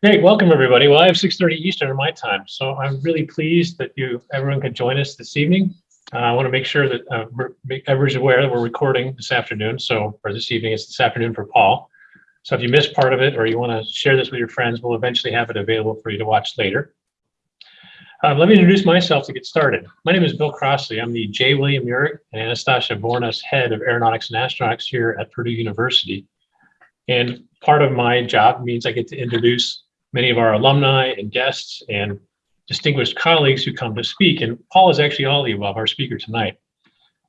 Great, welcome everybody. Well, I have 6.30 Eastern my time, so I'm really pleased that you everyone could join us this evening. Uh, I want to make sure that uh, everyone's aware that we're recording this afternoon, so or this evening, it's this afternoon for Paul. So if you missed part of it or you want to share this with your friends, we'll eventually have it available for you to watch later. Um, let me introduce myself to get started. My name is Bill Crossley. I'm the J. William Uhrig and Anastasia Vournas Head of Aeronautics and Astronautics here at Purdue University. And part of my job means I get to introduce many of our alumni and guests and distinguished colleagues who come to speak. And Paul is actually all the above, our speaker tonight.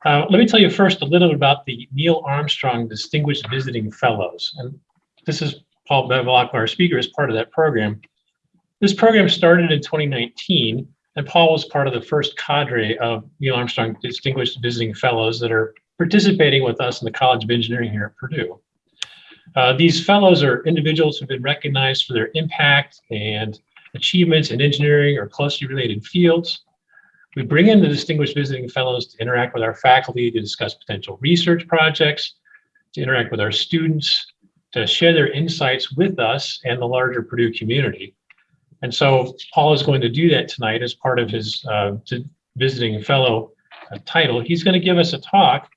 Uh, let me tell you first a little bit about the Neil Armstrong Distinguished Visiting Fellows. And this is Paul Bevilacqua, our speaker, as part of that program. This program started in 2019, and Paul was part of the first cadre of Neil Armstrong Distinguished Visiting Fellows that are participating with us in the College of Engineering here at Purdue. Uh, these fellows are individuals who've been recognized for their impact and achievements in engineering or closely related fields. We bring in the distinguished visiting fellows to interact with our faculty to discuss potential research projects, to interact with our students, to share their insights with us and the larger Purdue community. And so Paul is going to do that tonight as part of his uh, visiting fellow uh, title. He's going to give us a talk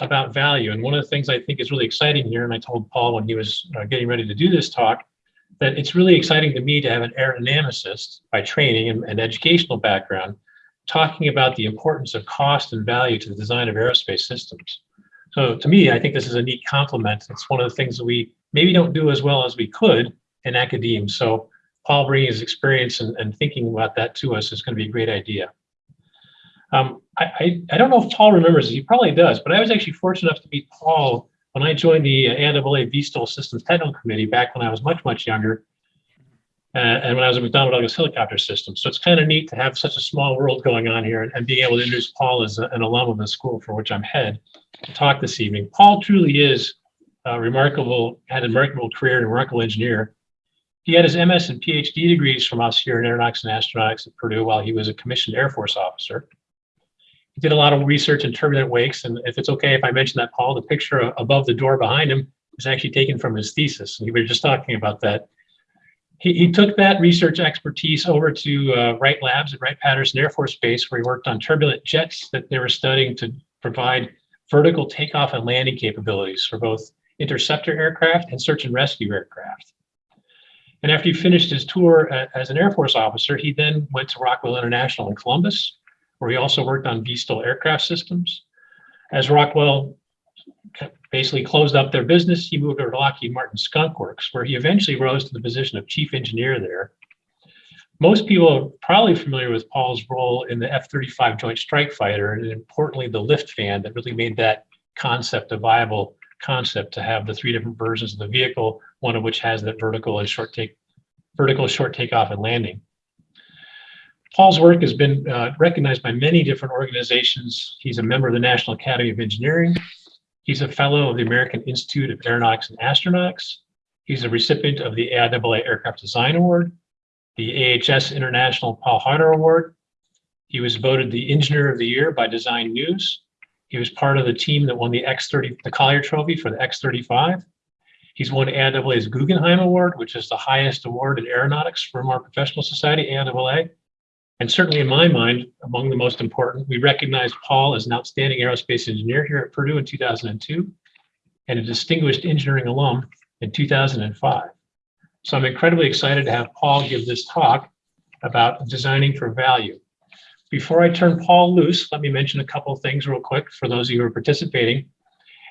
about value. And one of the things I think is really exciting here, and I told Paul when he was uh, getting ready to do this talk, that it's really exciting to me to have an aerodynamicist by training and, and educational background talking about the importance of cost and value to the design of aerospace systems. So to me, I think this is a neat complement. It's one of the things that we maybe don't do as well as we could in academia. So Paul bringing his experience and, and thinking about that to us is going to be a great idea. Um, I, I, I, don't know if Paul remembers, he probably does, but I was actually fortunate enough to meet Paul when I joined the AIAA VSTOL Systems Technical Committee back when I was much, much younger. Uh, and when I was at McDonnell Douglas Helicopter Systems. So it's kind of neat to have such a small world going on here and, and being able to introduce Paul as a, an alum of the school for which I'm head to talk this evening. Paul truly is a remarkable, had a remarkable career and a remarkable engineer. He had his MS and PhD degrees from us here in Aeronautics and Astronautics at Purdue while he was a commissioned Air Force officer did a lot of research in turbulent wakes. And if it's okay if I mention that, Paul, the picture above the door behind him is actually taken from his thesis. And we were just talking about that. He, he took that research expertise over to uh, Wright Labs at Wright-Patterson Air Force Base, where he worked on turbulent jets that they were studying to provide vertical takeoff and landing capabilities for both interceptor aircraft and search and rescue aircraft. And after he finished his tour as an Air Force officer, he then went to Rockwell International in Columbus, where he also worked on VSTOL aircraft systems. As Rockwell basically closed up their business, he moved over to Lockheed Martin Skunk Works, where he eventually rose to the position of chief engineer there. Most people are probably familiar with Paul's role in the F-35 Joint Strike Fighter, and importantly, the lift fan that really made that concept a viable concept to have the three different versions of the vehicle, one of which has that vertical and short take, vertical short takeoff and landing. Paul's work has been uh, recognized by many different organizations. He's a member of the National Academy of Engineering. He's a fellow of the American Institute of Aeronautics and Astronautics. He's a recipient of the AIAA Aircraft Design Award, the AHS International Paul Haueter Award. He was voted the Engineer of the Year by Design News. He was part of the team that won the X30, the Collier Trophy for the X35. He's won AIAA's Guggenheim Award, which is the highest award in aeronautics from our professional society, AIAA. And certainly in my mind, among the most important, we recognized Paul as an outstanding aerospace engineer here at Purdue in 2002 and a distinguished engineering alum in 2005. So I'm incredibly excited to have Paul give this talk about designing for value. Before I turn Paul loose, let me mention a couple of things real quick for those of you who are participating.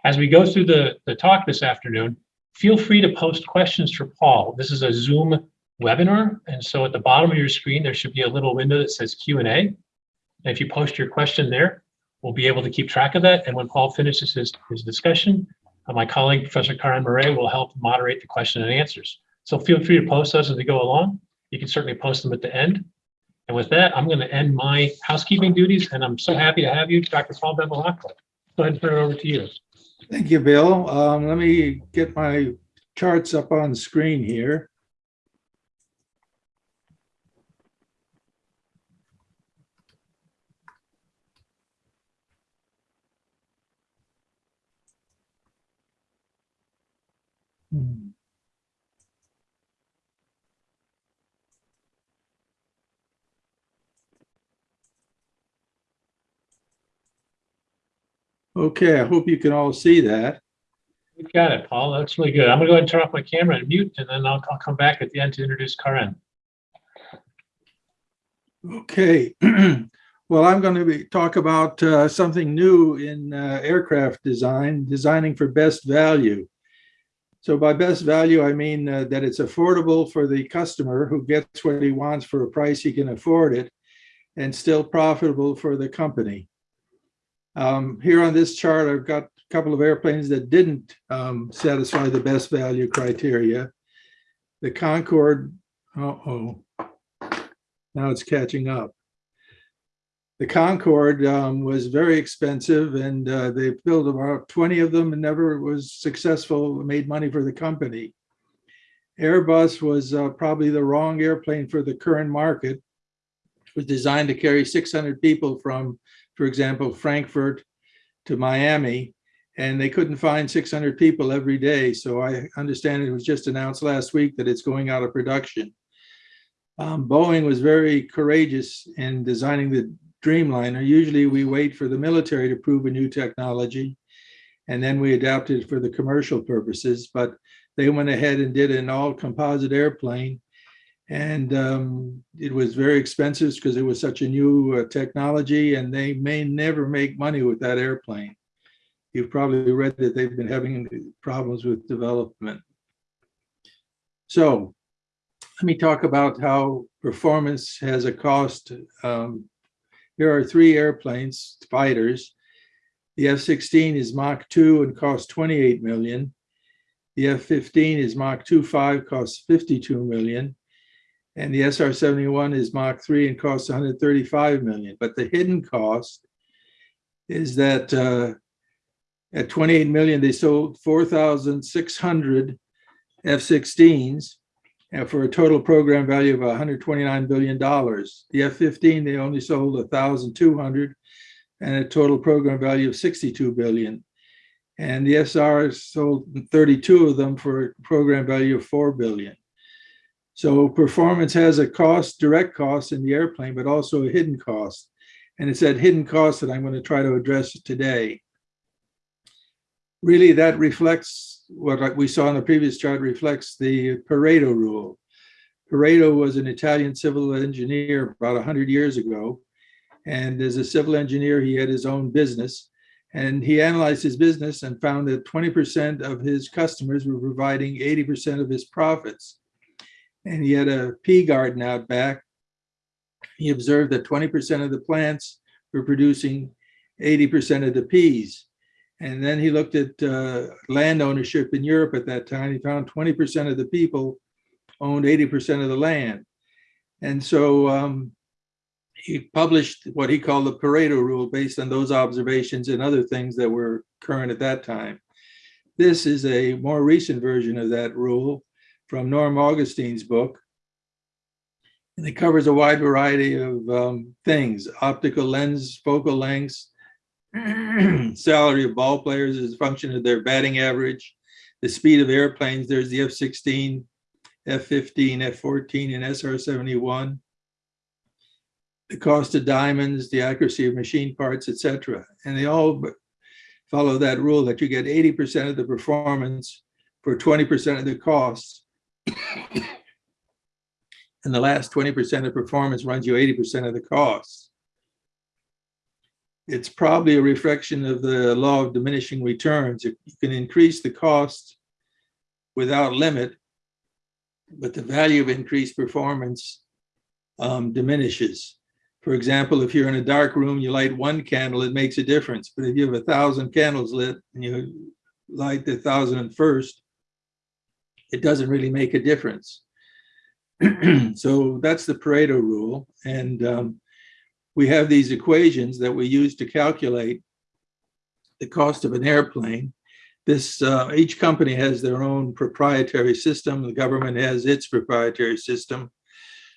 As we go through the, the talk this afternoon, feel free to post questions for Paul. This is a Zoom webinar. And so at the bottom of your screen, there should be a little window that says Q&A. And if you post your question there, we'll be able to keep track of that. And when Paul finishes his, his discussion, uh, my colleague, Professor Karen Marais, will help moderate the question and answers. So feel free to post those as we go along. You can certainly post them at the end. And with that, I'm going to end my housekeeping duties, and I'm so happy to have you, Dr. Paul Bevilacqua. Go ahead and turn it over to you. Thank you, Bill. Um, let me get my charts up on screen here. Okay, I hope you can all see that. We've got it, Paul. That's really good. I'm gonna go ahead and turn off my camera and mute, and then I'll, I'll come back at the end to introduce Karen. Okay, well, I'm going to be, talk about uh, something new in uh, aircraft design, designing for best value. So by best value, I mean uh, that it's affordable for the customer who gets what he wants for a price he can afford it and still profitable for the company. Um, Here on this chart, I've got a couple of airplanes that didn't um, satisfy the best value criteria. The Concorde, uh-oh, now it's catching up. The Concorde um, was very expensive and uh, they built about 20 of them and never was successful, made money for the company. Airbus was uh, probably the wrong airplane for the current market. It was designed to carry 600 people from, for example, Frankfurt to Miami, and they couldn't find 600 people every day. So I understand it was just announced last week that it's going out of production. Um, Boeing was very courageous in designing the Dreamliner. Usually we wait for the military to prove a new technology and then we adapt it for the commercial purposes, but they went ahead and did an all composite airplane. And um, it was very expensive because it was such a new uh, technology and they may never make money with that airplane. You've probably read that they've been having problems with development. So let me talk about how performance has a cost. Um, here are three airplanes, fighters. The F-16 is Mach 2 and costs 28 million. The F-15 is Mach 2.5, costs 52 million. And the SR-71 is Mach 3 and costs 135 million. But the hidden cost is that uh, at 28 million, they sold 4,600 F-16s and for a total program value of $129 billion. The F-15, they only sold 1,200 and a total program value of 62 billion. And the SR sold 32 of them for a program value of 4 billion. So performance has a cost, direct cost in the airplane, but also a hidden cost. And it's that hidden cost that I'm going to try to address today. Really, that reflects what we saw in the previous chart reflects the Pareto rule. Pareto was an Italian civil engineer about 100 years ago. And as a civil engineer, he had his own business. And he analyzed his business and found that 20% of his customers were providing 80% of his profits. And he had a pea garden out back. He observed that 20% of the plants were producing 80% of the peas. And then he looked at uh, land ownership in Europe at that time. He found 20% of the people owned 80% of the land. And so um, he published what he called the Pareto rule based on those observations and other things that were current at that time. This is a more recent version of that rule from Norm Augustine's book. And it covers a wide variety of um, things, optical lens, focal lengths, salary of ball players is a function of their batting average, the speed of airplanes, there's the F-16, F-15, F-14, and SR-71, the cost of diamonds, the accuracy of machine parts, etc. And they all follow that rule that you get 80% of the performance for 20% of the costs. And the last 20% of performance runs you 80% of the costs it's probably a reflection of the law of diminishing returns. You can increase the cost without limit, but the value of increased performance um, diminishes. For example, if you're in a dark room, you light one candle, it makes a difference. But if you have a thousand candles lit and you light the thousand and first, it doesn't really make a difference. so that's the Pareto rule. And um, we have these equations that we use to calculate the cost of an airplane. This uh, each company has their own proprietary system. The government has its proprietary system.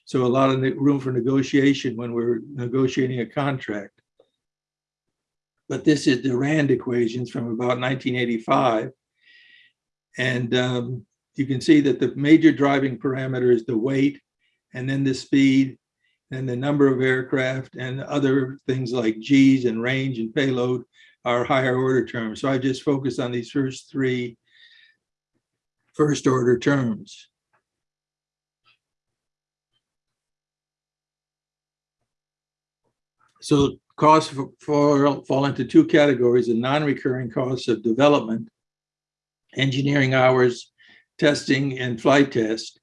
So a lot of room for negotiation when we're negotiating a contract. But this is the RAND equations from about 1985. And um, you can see that the major driving parameter is the weight and then the speed and the number of aircraft and other things like G's and range and payload are higher order terms. So I just focused on these first three first order terms. So costs for fall into two categories, the non-recurring costs of development, engineering hours, testing and flight test.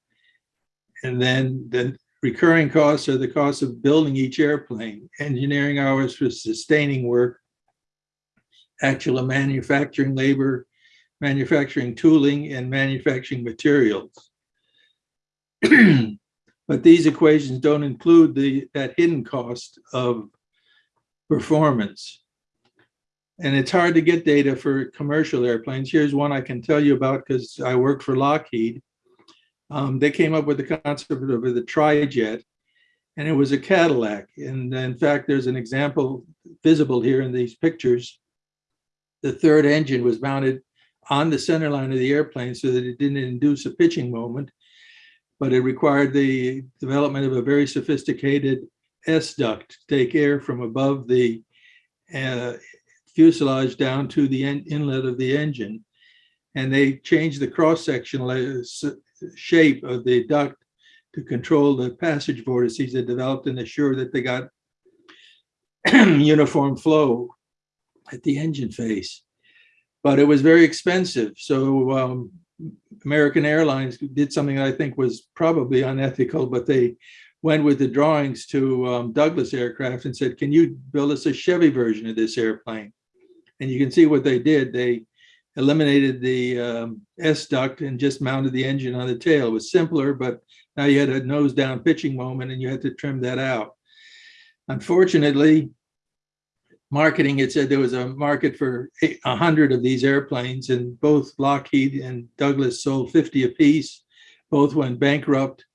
And then the recurring costs are the cost of building each airplane, engineering hours for sustaining work, actual manufacturing labor, manufacturing tooling, and manufacturing materials. But these equations don't include the, that hidden cost of performance. And it's hard to get data for commercial airplanes. Here's one I can tell you about because I work for Lockheed. Um, they came up with the concept of the trijet, and it was a Cadillac. And in fact, there's an example visible here in these pictures. The third engine was mounted on the center line of the airplane so that it didn't induce a pitching moment, but it required the development of a very sophisticated S duct to take air from above the uh, fuselage down to the in- inlet of the engine. And they changed the cross-sectional shape of the duct to control the passage vortices that developed and assure that they got uniform flow at the engine face. But it was very expensive. So um, American Airlines did something that I think was probably unethical, but they went with the drawings to um, Douglas Aircraft and said, can you build us a Chevy version of this airplane? And you can see what they did. They eliminated the um, S duct and just mounted the engine on the tail. It was simpler, but now you had a nose down pitching moment and you had to trim that out. Unfortunately, marketing, had said there was a market for a hundred of these airplanes and both Lockheed and Douglas sold 50 apiece. Both went bankrupt.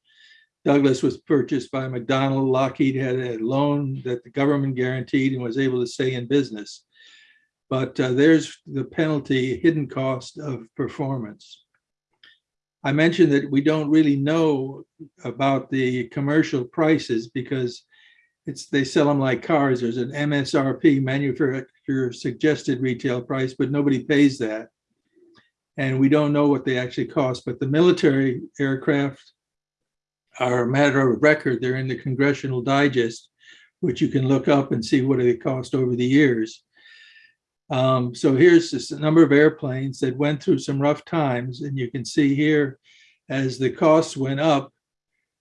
Douglas was purchased by McDonnell. Lockheed had a loan that the government guaranteed and was able to stay in business. But uh, there's the penalty, hidden cost of performance. I mentioned that we don't really know about the commercial prices because it's they sell them like cars. There's an MSRP, manufacturer suggested retail price, but nobody pays that. And we don't know what they actually cost. But the military aircraft are a matter of record. They're in the Congressional Digest, which you can look up and see what they cost over the years. Um, so here's a number of airplanes that went through some rough times, and you can see here as the costs went up,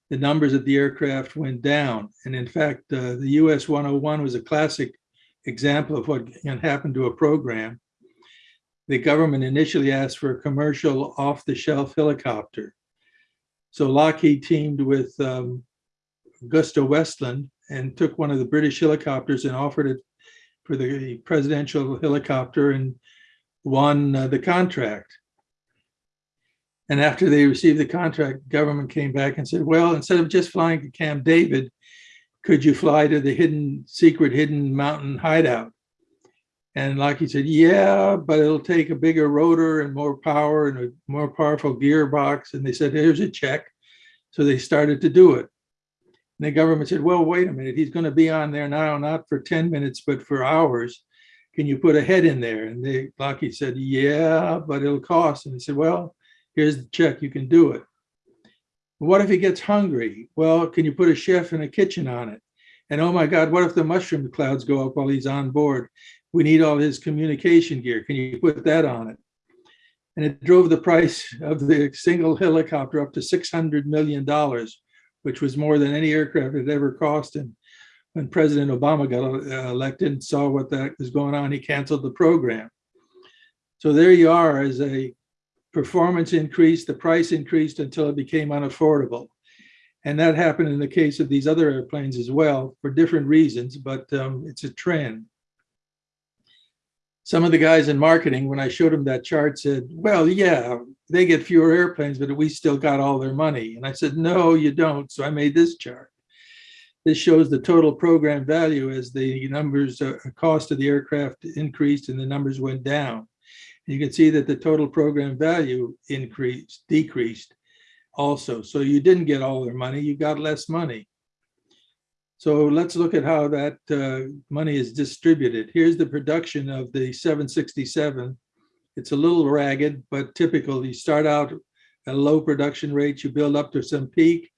the numbers of the aircraft went down. And in fact, uh, the US 101 was a classic example of what can happen to a program. The government initially asked for a commercial off-the-shelf helicopter. So Lockheed teamed with um, AgustaWestland and took one of the British helicopters and offered it for the presidential helicopter and won uh, the contract. And after they received the contract, government came back and said, well, instead of just flying to Camp David, could you fly to the hidden, secret hidden mountain hideout? And Lockheed said, yeah, but it'll take a bigger rotor and more power and a more powerful gearbox. And they said, here's a check. So they started to do it. And the government said, well, wait a minute, he's going to be on there now, not for 10 minutes, but for hours. Can you put a head in there? And they, Lockheed said, yeah, but it'll cost. And they said, well, here's the check, you can do it. What if he gets hungry? Well, can you put a chef in a kitchen on it? And oh my God, what if the mushroom clouds go up while he's on board? We need all his communication gear. Can you put that on it? And it drove the price of the single helicopter up to $600 million, which was more than any aircraft had ever cost. And when President Obama got uh, elected and saw what that was going on, he canceled the program. So there you are as a performance increased, the price increased until it became unaffordable. And that happened in the case of these other airplanes as well for different reasons, but um, it's a trend. Some of the guys in marketing, when I showed them that chart, said, well, yeah, they get fewer airplanes, but we still got all their money. And I said, no, you don't. So I made this chart. This shows the total program value as the numbers, uh, cost of the aircraft increased and the numbers went down. You can see that the total program value increased, decreased also. So you didn't get all their money, you got less money. So let's look at how that uh, money is distributed. Here's the production of the 767. It's a little ragged, but typical. You start out at a low production rate, you build up to some peak,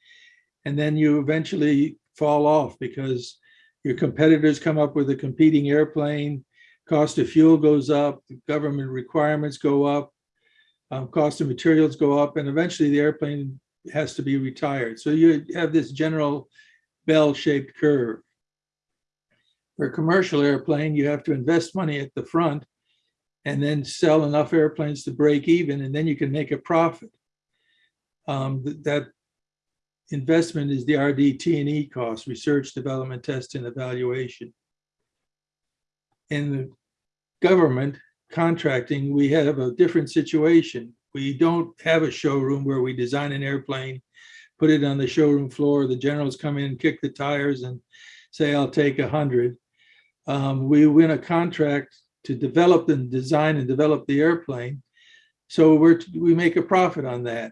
and then you eventually fall off because your competitors come up with a competing airplane, cost of fuel goes up, government requirements go up, um, cost of materials go up, and eventually the airplane has to be retired. So you have this general bell-shaped curve. For a commercial airplane, you have to invest money at the front and then sell enough airplanes to break even, and then you can make a profit. Um, th- that investment is the RDT&E cost, research, development, test, and evaluation. In the government contracting, we have a different situation. We don't have a showroom where we design an airplane, put it on the showroom floor, the generals come in, kick the tires and say, I'll take a hundred. Um, we win a contract to develop and design and develop the airplane. So we're, we make a profit on that.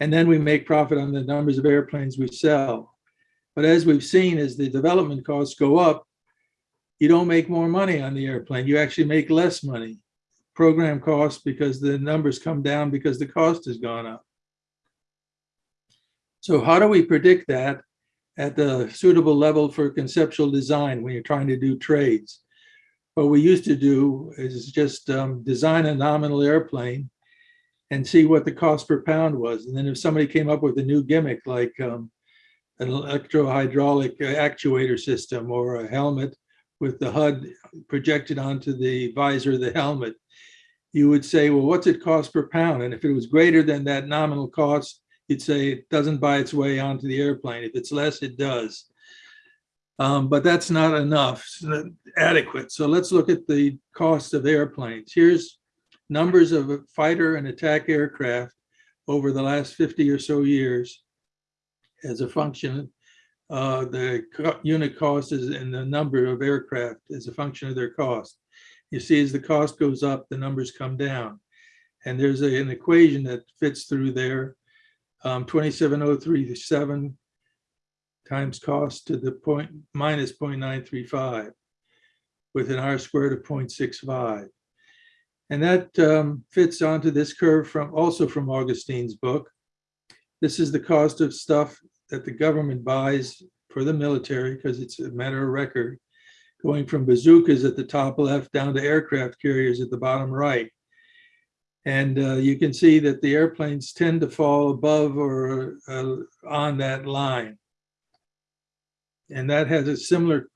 And then we make profit on the numbers of airplanes we sell. But as we've seen, as the development costs go up, you don't make more money on the airplane. You actually make less money. Program costs because the numbers come down because the cost has gone up. So how do we predict that at the suitable level for conceptual design when you're trying to do trades? What we used to do is just um, design a nominal airplane and see what the cost per pound was. And then if somebody came up with a new gimmick like um, an electro-hydraulic actuator system or a helmet with the HUD projected onto the visor of the helmet, you would say, well, what's it cost per pound? And if it was greater than that nominal cost, you'd say it doesn't buy its way onto the airplane. If it's less, it does. Um, but that's not enough, not adequate. So let's look at the cost of airplanes. Here's numbers of fighter and attack aircraft over the last 50 or so years as a function. Uh, the unit cost is in the number of aircraft as a function of their cost. You see, as the cost goes up, the numbers come down. And there's a, an equation that fits through there. Um, 27037 times cost to the point minus 0.935 with an R squared of 0.65. And that um, fits onto this curve from also from Augustine's book. This is the cost of stuff that the government buys for the military because it's a matter of record, going from bazookas at the top left down to aircraft carriers at the bottom right. And uh, you can see that the airplanes tend to fall above or uh, on that line. And that has a similar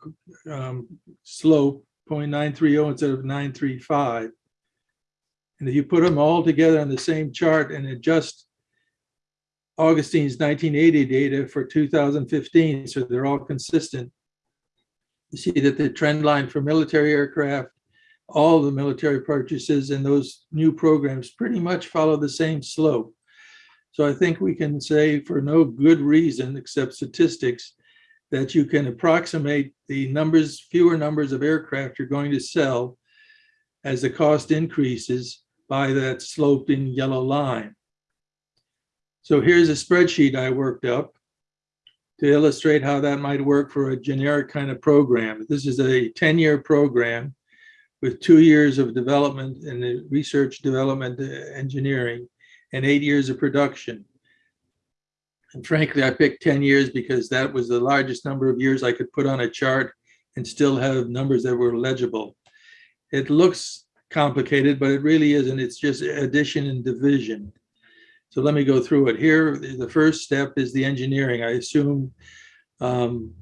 um, slope, 0.930 instead of 935. And if you put them all together on the same chart and adjust Augustine's 1980 data for 2015, so they're all consistent, you see that the trend line for military aircraft, all the military purchases and those new programs pretty much follow the same slope. So I think we can say for no good reason except statistics that you can approximate the numbers, fewer numbers of aircraft you're going to sell as the cost increases by that sloped in yellow line. So here's a spreadsheet I worked up to illustrate how that might work for a generic kind of program. This is a 10-year program with two years of development and research development uh, engineering and eight years of production. And frankly, I picked 10 years because that was the largest number of years I could put on a chart and still have numbers that were legible. It looks complicated, but it really isn't. It's just addition and division. So let me go through it. Here, the first step is the engineering. I assume um,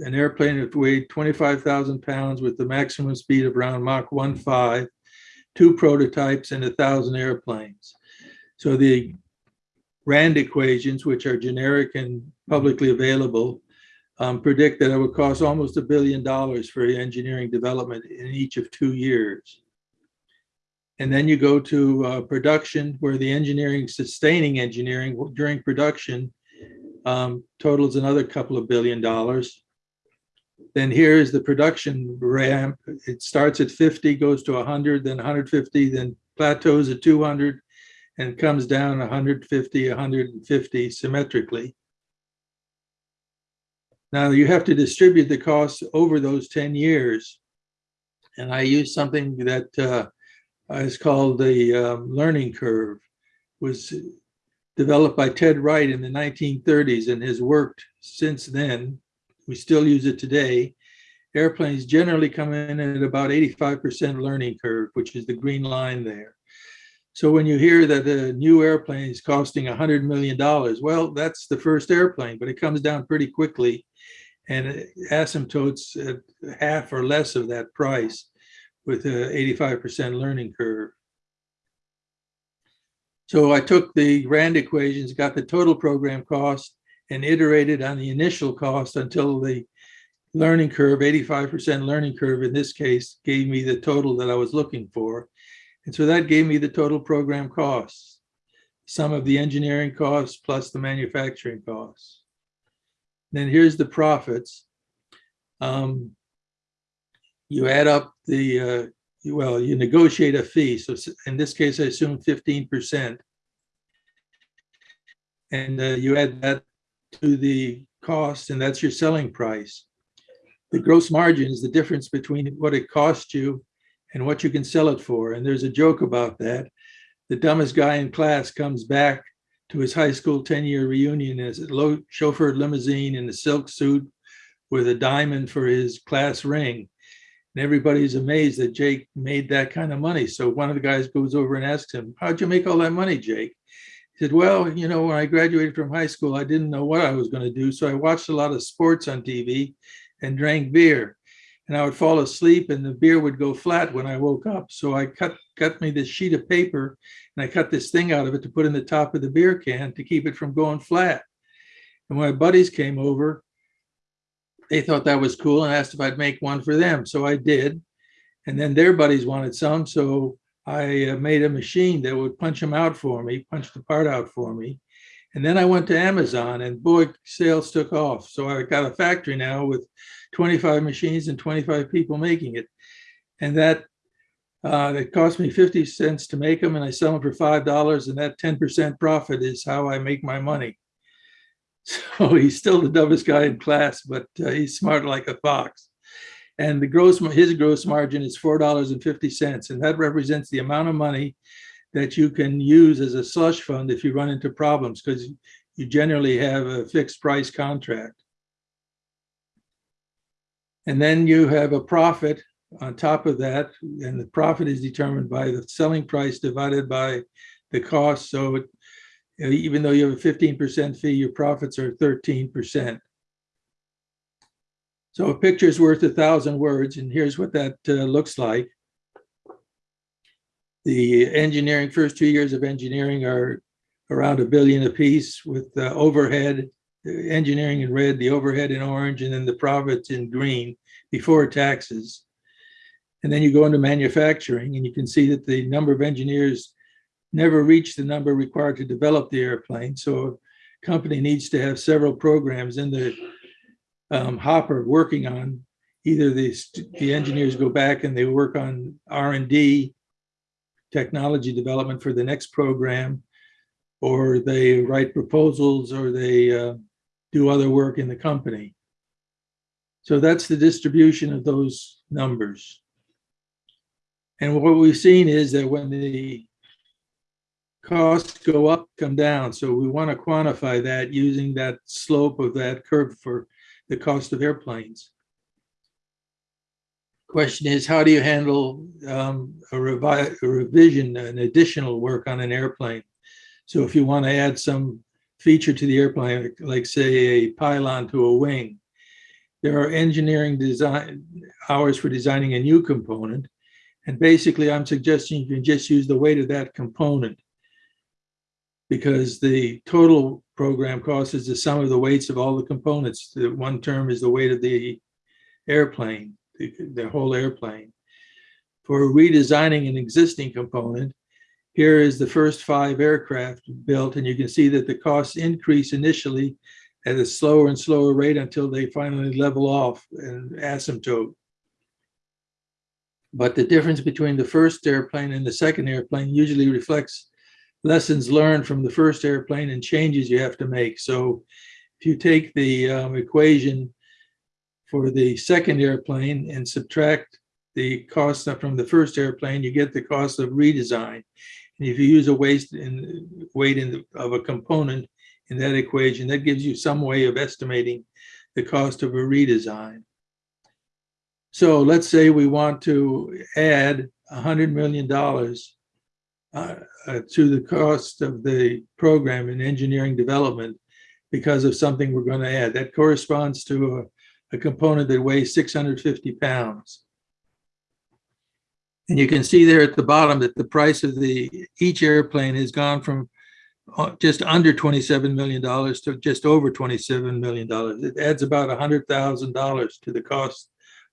an airplane that weighed 25,000 pounds with the maximum speed of around Mach 1.5, two prototypes and a thousand airplanes. So the RAND equations, which are generic and publicly available, um, predict that it would cost almost a billion dollars for engineering development in each of two years. And then you go to uh, production where the engineering, sustaining engineering during production um, totals another couple of billion dollars. Then here's the production ramp. It starts at 50, goes to 100, then 150, then plateaus at 200, and comes down 150, 150 symmetrically. Now you have to distribute the costs over those 10 years. And I use something that uh, is called the um, learning curve, was developed by Ted Wright in the 1930s and has worked since then. We still use it today. Airplanes generally come in at about 85% learning curve, which is the green line there. So when you hear that a new airplane is costing $100 million, well, that's the first airplane, but it comes down pretty quickly and asymptotes at half or less of that price with a 85% learning curve. So I took the RAND equations, got the total program cost and iterated on the initial cost until the learning curve, 85% learning curve in this case, gave me the total that I was looking for. And so that gave me the total program costs, sum of the engineering costs plus the manufacturing costs. Then here's the profits. Um, you add up the, uh, well, you negotiate a fee. So in this case, I assume 15%. And uh, you add that to the cost and that's your selling price. The gross margin is the difference between what it costs you and what you can sell it for. And there's a joke about that. The dumbest guy in class comes back to his high school 10-year reunion as a low chauffeured limousine in a silk suit with a diamond for his class ring. And everybody's amazed that Jake made that kind of money. So one of the guys goes over and asks him, how'd you make all that money, Jake? He said, well, you know, when I graduated from high school, I didn't know what I was going to do. So I watched a lot of sports on TV and drank beer. And I would fall asleep and the beer would go flat when I woke up. So I cut, cut me this sheet of paper and I cut this thing out of it to put in the top of the beer can to keep it from going flat. And when my buddies came over, they thought that was cool and asked if I'd make one for them. So I did. And then their buddies wanted some. So I uh, made a machine that would punch them out for me, punch the part out for me. And then I went to Amazon and boy, sales took off. So I got a factory now with 25 machines and 25 people making it. And that uh, it cost me 50 cents to make them and I sell them for $5 and that 10% profit is how I make my money. So he's still the dumbest guy in class, but uh, he's smart like a fox. And the gross, his gross margin is $4.50 and that represents the amount of money that you can use as a slush fund if you run into problems because you generally have a fixed price contract. And then you have a profit on top of that, and the profit is determined by the selling price divided by the cost. So it, even though you have a 15% fee, your profits are 13%. So a picture is worth a thousand words, and here's what that uh, looks like. The engineering, first two years of engineering are around a billion apiece with uh, overhead, engineering in red, the overhead in orange, and then the profits in green before taxes. And then you go into manufacturing and you can see that the number of engineers never reach the number required to develop the airplane. So a company needs to have several programs in the um, hopper working on either the, the engineers go back and they work on R&D technology development for the next program, or they write proposals or they uh, do other work in the company. So that's the distribution of those numbers. And what we've seen is that when the costs go up, come down. So we want to quantify that using that slope of that curve for the cost of airplanes. Question is, how do you handle um, a, revi a revision, an additional work on an airplane? So if you want to add some feature to the airplane, like say a pylon to a wing, there are engineering design hours for designing a new component. And basically I'm suggesting you can just use the weight of that component because the total program cost is the sum of the weights of all the components. The one term is the weight of the airplane, the, the whole airplane. For redesigning an existing component, here is the first five aircraft built, and you can see that the costs increase initially at a slower and slower rate until they finally level off and asymptote. But the difference between the first airplane and the second airplane usually reflects lessons learned from the first airplane and changes you have to make. So if you take the um, equation for the second airplane and subtract the cost from the first airplane, you get the cost of redesign. And if you use a waste in weight in the, of a component in that equation, that gives you some way of estimating the cost of a redesign. So let's say we want to add $100 million uh, uh, to the cost of the program in engineering development because of something we're going to add. That corresponds to a, a component that weighs 650 pounds. And you can see there at the bottom that the price of the each airplane has gone from uh, just under $27 million to just over $27 million. It adds about $100,000 to the cost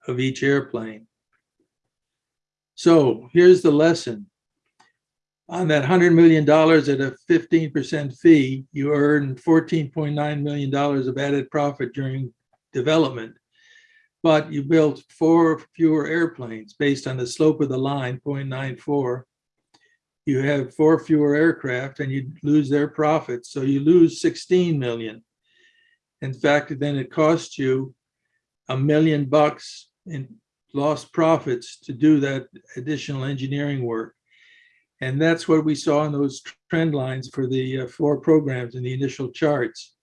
of each airplane. So here's the lesson. On that $100 million at a 15% fee, you earn $14.9 million of added profit during development. But you built four fewer airplanes based on the slope of the line, 0.94. You have four fewer aircraft and you lose their profits. So you lose 16 million. In fact, then it costs you a million bucks in lost profits to do that additional engineering work. And that's what we saw in those trend lines for the uh, four programs in the initial charts.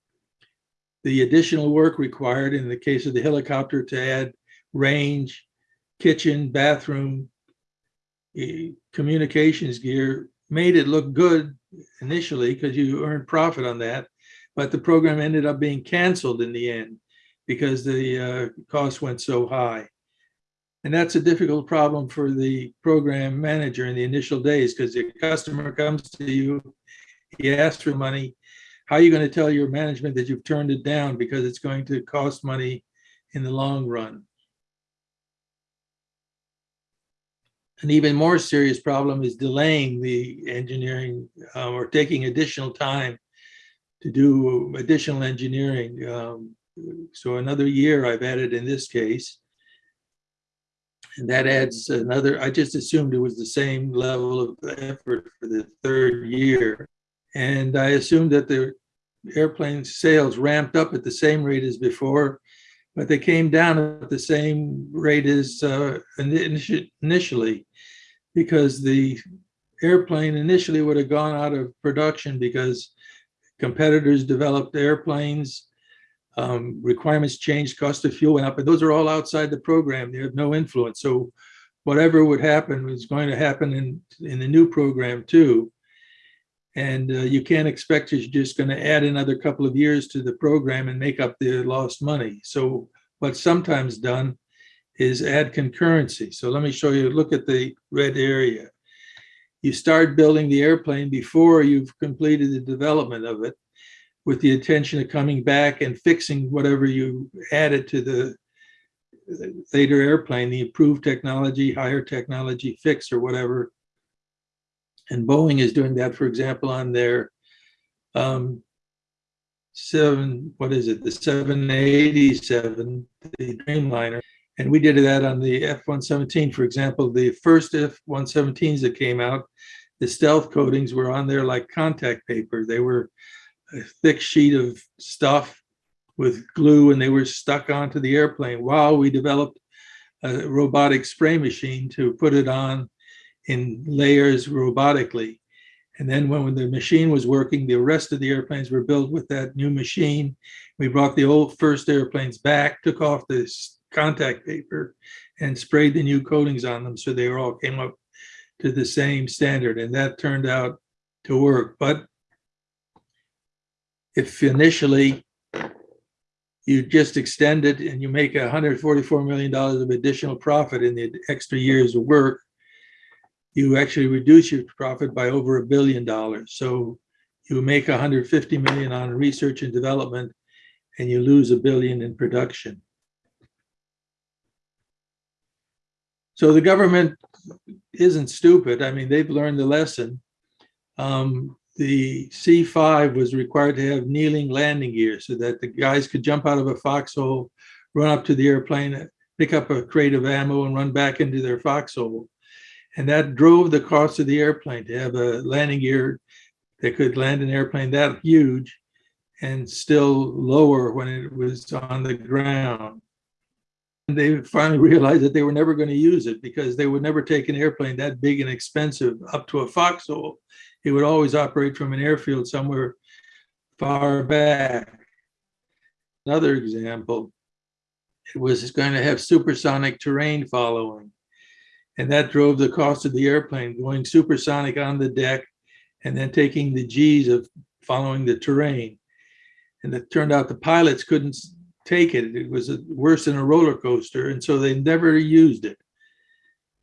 The additional work required in the case of the helicopter to add range, kitchen, bathroom, communications gear made it look good initially because you earned profit on that. But the program ended up being canceled in the end because the uh, cost went so high. And that's a difficult problem for the program manager in the initial days because the customer comes to you, he asks for money. How are you going to tell your management that you've turned it down because it's going to cost money in the long run? An even more serious problem is delaying the engineering um, or taking additional time to do additional engineering. Um, so another year I've added in this case. And that adds another, I just assumed it was the same level of effort for the third year. And I assumed that the airplane sales ramped up at the same rate as before, but they came down at the same rate as uh, initially because the airplane initially would have gone out of production because competitors developed airplanes um, requirements changed, cost of fuel went up, but those are all outside the program. They have no influence. So whatever would happen was going to happen in, in the new program too. And uh, you can't expect you're just going to add another couple of years to the program and make up the lost money. So what's sometimes done is add concurrency. So let me show you, look at the red area. You start building the airplane before you've completed the development of it with the intention of coming back and fixing whatever you added to the later airplane, the improved technology, higher technology fix or whatever. And Boeing is doing that, for example, on their um, seven, what is it, the 787, the Dreamliner. And we did that on the F-117, for example, the first F-117s that came out, the stealth coatings were on there like contact paper. They were a thick sheet of stuff with glue and they were stuck onto the airplane while we developed a robotic spray machine to put it on in layers robotically. And then when the machine was working, the rest of the airplanes were built with that new machine. We brought the old first airplanes back, took off this contact paper and sprayed the new coatings on them so they all came up to the same standard. And that turned out to work. But if initially you just extend it and you make $144 million of additional profit in the extra years of work, you actually reduce your profit by over a billion dollars. So you make 150 million on research and development and you lose a billion in production. So the government isn't stupid. I mean, they've learned the lesson. Um, the C5 was required to have kneeling landing gear so that the guys could jump out of a foxhole, run up to the airplane, pick up a crate of ammo and run back into their foxhole. And that drove the cost of the airplane to have a landing gear that could land an airplane that huge and still lower when it was on the ground. And they finally realized that they were never going to use it because they would never take an airplane that big and expensive up to a foxhole. It would always operate from an airfield somewhere far back. Another example, it was going to have supersonic terrain following. And that drove the cost of the airplane going supersonic on the deck and then taking the G's of following the terrain. And it turned out the pilots couldn't take it. It was worse than a roller coaster. And so they never used it.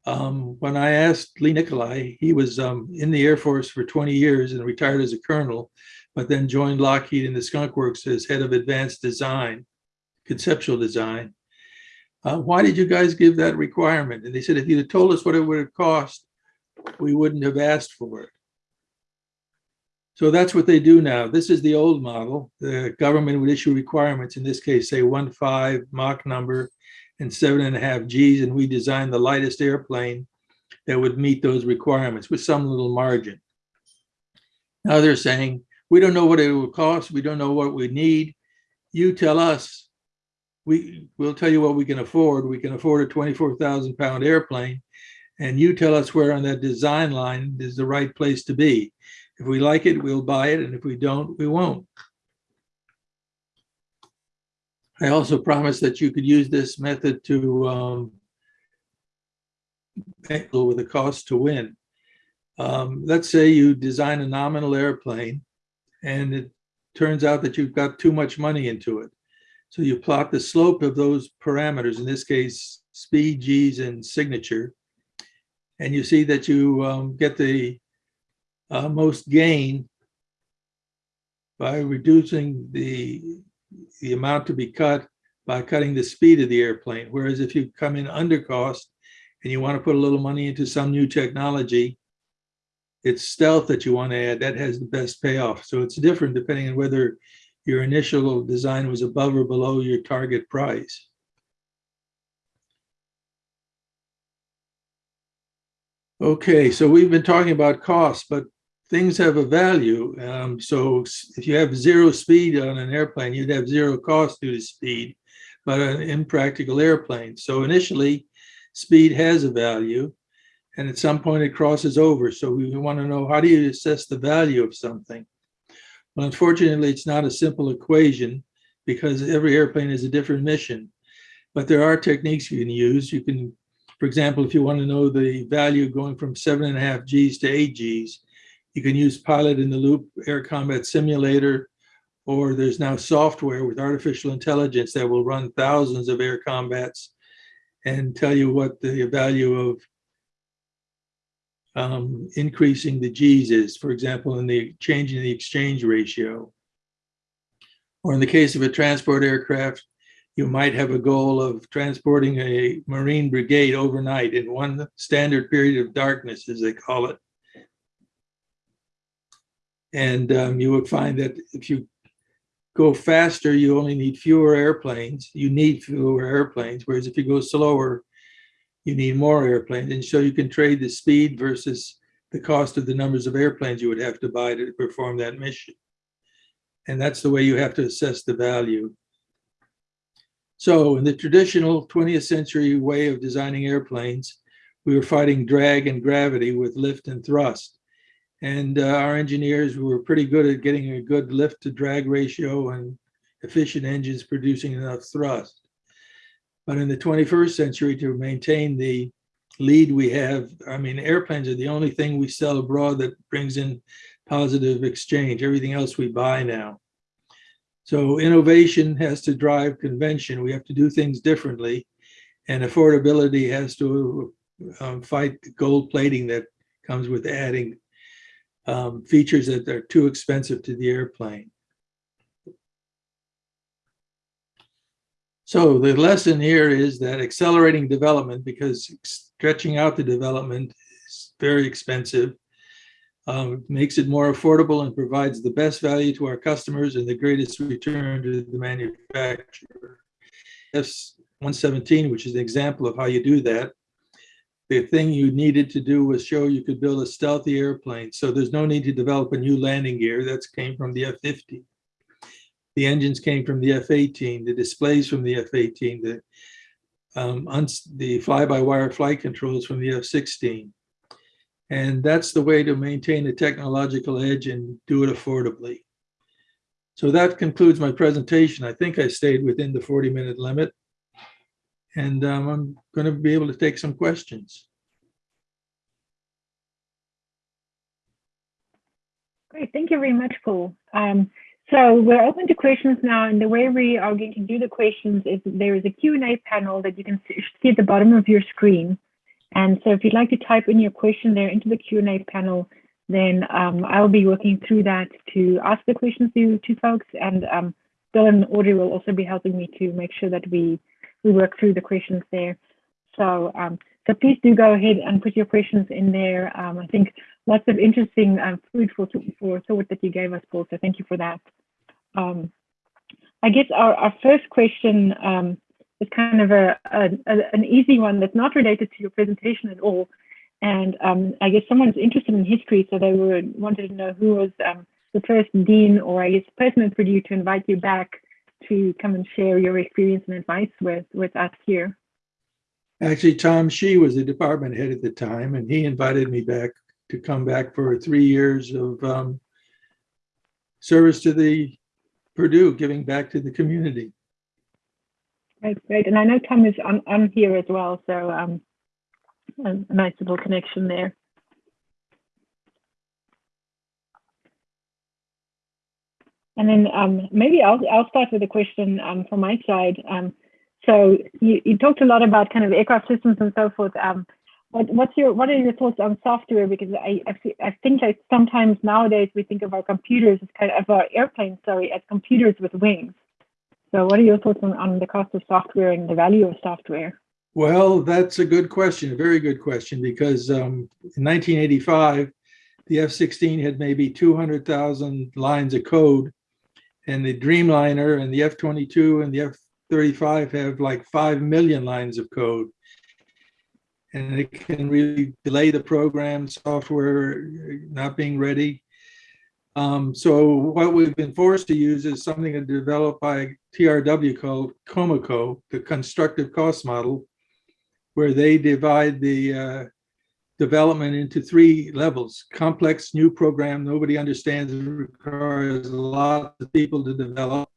Um, when I asked Lee Nicolai, he was um, in the Air Force for 20 years and retired as a colonel, but then joined Lockheed in the Skunk Works as head of advanced design, conceptual design. Uh, why did you guys give that requirement? And they said, if you'd have told us what it would have cost, we wouldn't have asked for it. So that's what they do now. This is the old model. The government would issue requirements, in this case, say one five Mach number and seven and a half Gs, and we designed the lightest airplane that would meet those requirements with some little margin. Now they're saying, we don't know what it will cost. We don't know what we need. You tell us. we, We will tell you what we can afford. We can afford a 24,000 pound airplane. And you tell us where on that design line is the right place to be. If we like it, we'll buy it. And if we don't, we won't. I also promised that you could use this method to um, with a cost to win. Um, let's say you design a nominal airplane and it turns out that you've got too much money into it. So you plot the slope of those parameters, in this case, speed, G's, and signature, and you see that you um, get the uh, most gain by reducing the, the amount to be cut by cutting the speed of the airplane. Whereas if you come in under cost and you want to put a little money into some new technology, it's stealth that you want to add, that has the best payoff. So it's different depending on whether your initial design was above or below your target price. Okay, so we've been talking about cost, but things have a value. Um, so if you have zero speed on an airplane, you'd have zero cost due to speed, but an impractical airplane. So initially, speed has a value and at some point it crosses over. So we want to know how do you assess the value of something? Well, unfortunately, it's not a simple equation because every airplane is a different mission. But there are techniques you can use. You can, for example, if you want to know the value going from seven and a half Gs to eight Gs, you can use pilot in the loop air combat simulator, or there's now software with artificial intelligence that will run thousands of air combats and tell you what the value of um, increasing the G's is, for example, in the changing the exchange ratio. Or in the case of a transport aircraft, you might have a goal of transporting a Marine brigade overnight in one standard period of darkness, as they call it. And um, you would find that if you go faster, you only need fewer airplanes. You need fewer airplanes, whereas if you go slower, you need more airplanes. And so you can trade the speed versus the cost of the numbers of airplanes you would have to buy to perform that mission. And that's the way you have to assess the value. So in the traditional 20th century way of designing airplanes, we were fighting drag and gravity with lift and thrust. And uh, our engineers were pretty good at getting a good lift to drag ratio and efficient engines producing enough thrust. But in the 21st century, to maintain the lead we have, I mean, airplanes are the only thing we sell abroad that brings in positive exchange. Everything else we buy now. So innovation has to drive convention. We have to do things differently. And affordability has to um, fight gold plating that comes with adding um, features that are too expensive to the airplane. So the lesson here is that accelerating development, because stretching out the development is very expensive, um, makes it more affordable and provides the best value to our customers and the greatest return to the manufacturer. F-117, which is an example of how you do that, the thing you needed to do was show you could build a stealthy airplane. So there's no need to develop a new landing gear. That came from the F-50. The engines came from the F-18, the displays from the F-18, the um, the fly-by-wire flight controls from the F-16. And that's the way to maintain a technological edge and do it affordably. So that concludes my presentation. I think I stayed within the 40-minute limit. And um, I'm going to be able to take some questions. Great, thank you very much, Paul. Um, so we're open to questions now, and the way we are going to do the questions is there is a Q&A panel that you can see, at the bottom of your screen. And so if you'd like to type in your question there into the Q&A panel, then um, I'll be working through that to ask the questions to, to folks, and um, and Audrey will also be helping me to make sure that we, we work through the questions there. So, um, so please do go ahead and put your questions in there. Um, I think lots of interesting um, food for, for thought that you gave us, Paul, so thank you for that. Um, I guess our, our first question um, is kind of a, a, a, an easy one that's not related to your presentation at all. And um, I guess someone's interested in history, so they would wanted to know who was the first dean or I guess person at Purdue to invite you back to come and share your experience and advice with, with us here. Actually, Tom Shih was the department head at the time, and he invited me back to come back for three years of um, service to the Purdue, giving back to the community. Right, great. And I know Tom is on, on here as well, so um, a, a nice little connection there. And then um, maybe I'll, I'll start with a question um, from my side. Um, so you, you talked a lot about kind of aircraft systems and so forth. Um, what, what's your what are your thoughts on software? Because I I, I think that sometimes nowadays we think of our computers as kind of our airplanes, sorry, as computers with wings. So what are your thoughts on, on the cost of software and the value of software? Well, that's a good question, a very good question, because um, in 1985, the F-16 had maybe 200,000 lines of code, and the Dreamliner and the F-22 and the F-35 have like 5 million lines of code. And it can really delay the program, software not being ready. Um, so what we've been forced to use is something developed by TRW called COCOMO, the constructive cost model, where they divide the uh, development into three levels. Complex new program, nobody understands, requires a lot of people to develop.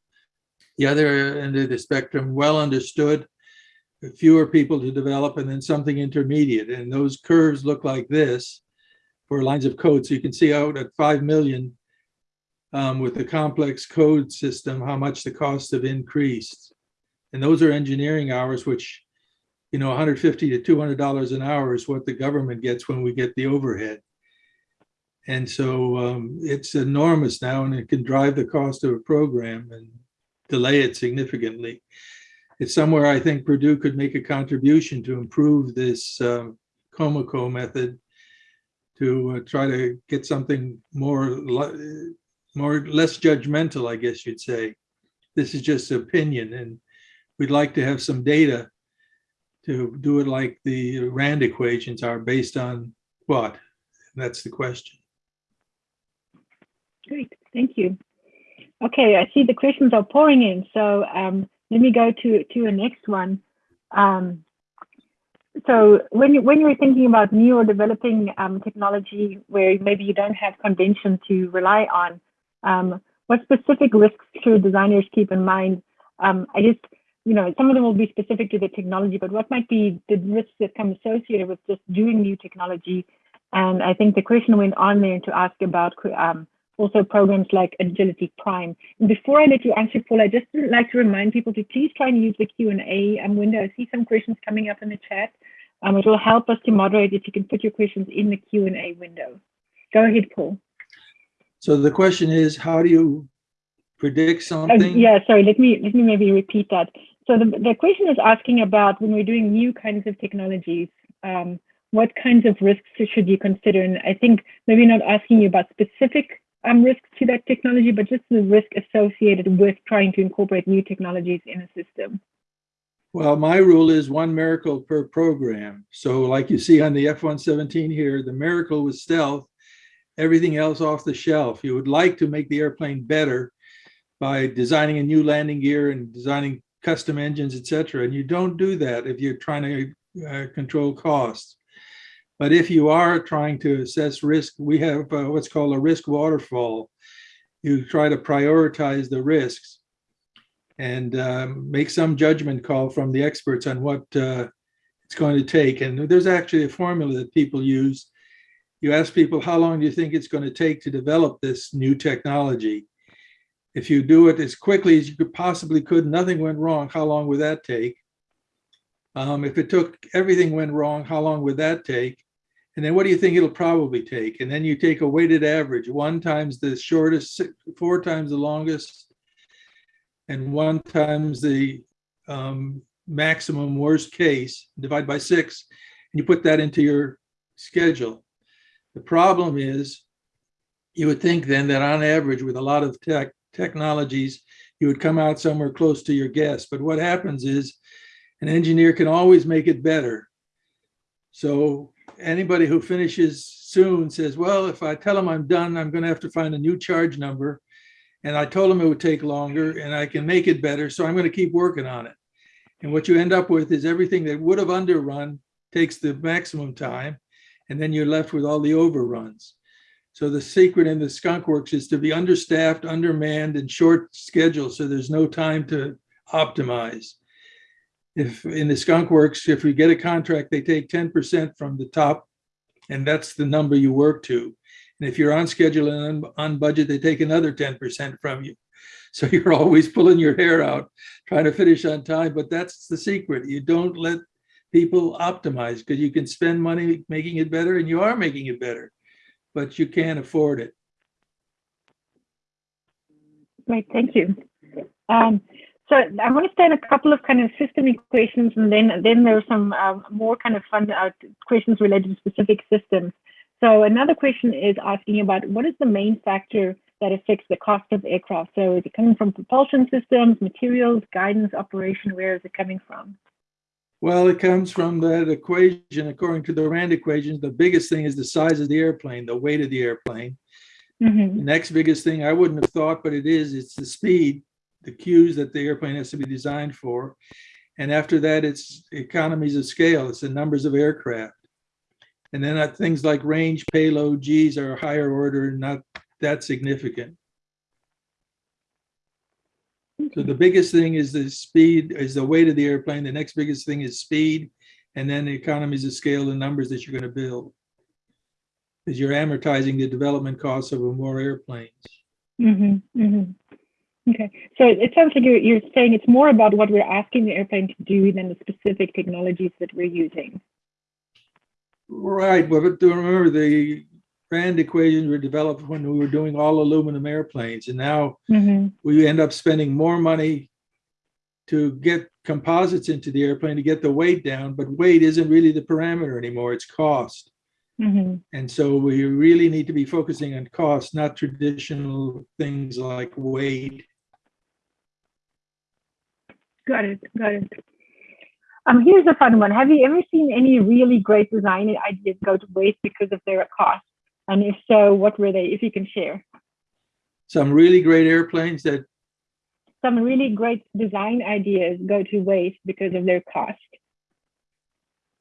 The other end of the spectrum, well understood, fewer people to develop, and then something intermediate. And those curves look like this for lines of code. So you can see out at 5 million um, with the complex code system, how much the costs have increased. And those are engineering hours, which you know, 150 to 200 dollars an hour is what the government gets when we get the overhead. And so um, it's enormous now, and it can drive the cost of a program and delay it significantly. It's somewhere I think Purdue could make a contribution to improve this um, COCOMO method to uh, try to get something more, more less judgmental, I guess you'd say. This is just opinion, and we'd like to have some data to do it like the RAND equations are based on what? That's the question. Great, thank you. Okay, I see the questions are pouring in. So um, let me go to, to the next one. Um, so when, you, when you're thinking about new or developing um, technology where maybe you don't have convention to rely on, um, what specific risks should designers keep in mind? Um, I just, you know, some of them will be specific to the technology, but what might be the risks that come associated with just doing new technology? And I think the question went on there to ask about um, also programs like Agility Prime. And before I let you answer, Paul, I just would like to remind people to please try and use the Q&A um, window. I see some questions coming up in the chat. Um, it will help us to moderate if you can put your questions in the Q&A window. Go ahead, Paul. So the question is, how do you predict Uh, something? yeah, sorry, let me let me maybe repeat that. So the, the question is asking about when we're doing new kinds of technologies, um, what kinds of risks should you consider? And I think maybe not asking you about specific um, risks to that technology, but just the risk associated with trying to incorporate new technologies in a system. Well, my rule is one miracle per program. So like you see on the F-117 here, the miracle was stealth, everything else off the shelf. You would like to make the airplane better by designing a new landing gear and designing custom engines, et cetera. And you don't do that if you're trying to uh, control costs. But if you are trying to assess risk, we have uh, what's called a risk waterfall. You try to prioritize the risks and um, make some judgment call from the experts on what uh, it's going to take. And there's actually a formula that people use. You ask people, how long do you think it's going to take to develop this new technology? If you do it as quickly as you could possibly could, nothing went wrong, how long would that take? Um, if it took, everything went wrong, how long would that take? And then what do you think it'll probably take? And then you take a weighted average, one times the shortest, four times the longest, and one times the um, maximum worst case, divide by six, and you put that into your schedule. The problem is, you would think then that on average, with a lot of tech technologies, you would come out somewhere close to your guess. But what happens is, an engineer can always make it better. So anybody who finishes soon says, well, if I tell them I'm done, I'm going to have to find a new charge number. And I told them it would take longer and I can make it better. So I'm going to keep working on it. And what you end up with is everything that would have underrun takes the maximum time. And then you're left with all the overruns. So the secret in the skunk works is to be understaffed, undermanned and short schedule. So there's no time to optimize. If in the skunk works, if we get a contract, they take 10% from the top and that's the number you work to. And if you're on schedule and on, on budget, they take another 10% from you. So you're always pulling your hair out, trying to finish on time, but that's the secret. You don't let people optimize because you can spend money making it better and you are making it better, but you can't afford it. Great, thank you. Um, so I want to start a couple of kind of system equations, and then then there are some um, more kind of fun uh, questions related to specific systems. So another question is asking about what is the main factor that affects the cost of aircraft? So is it coming from propulsion systems, materials, guidance, operation? Where is it coming from? Well, it comes from that equation. According to the RAND equation, the biggest thing is the size of the airplane, the weight of the airplane. Mm -hmm. The next biggest thing I wouldn't have thought, but it is, it's the speed, the cues that the airplane has to be designed for. And after that, it's economies of scale. It's the numbers of aircraft. And then uh, things like range, payload, Gs are higher order, not that significant. So the biggest thing is the speed, is the weight of the airplane. The next biggest thing is speed. And then the economies of scale, and numbers that you're going to build. Because you're amortizing the development costs of more airplanes. Mm -hmm, mm -hmm. Okay, so it sounds like you're, you're saying it's more about what we're asking the airplane to do than the specific technologies that we're using. Right, but remember the Rand equations were developed when we were doing all aluminum airplanes, and now Mm -hmm. we end up spending more money to get composites into the airplane to get the weight down, but weight isn't really the parameter anymore, it's cost. Mm -hmm. And so we really need to be focusing on cost, not traditional things like weight. Got it, got it. Um, here's a fun one. Have you ever seen any really great design ideas go to waste because of their cost? And if so, what were they, if you can share? Some really great airplanes that Some really great design ideas go to waste because of their cost.